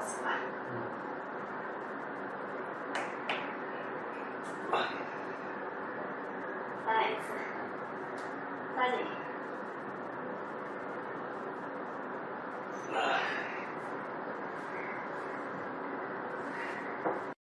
嗯。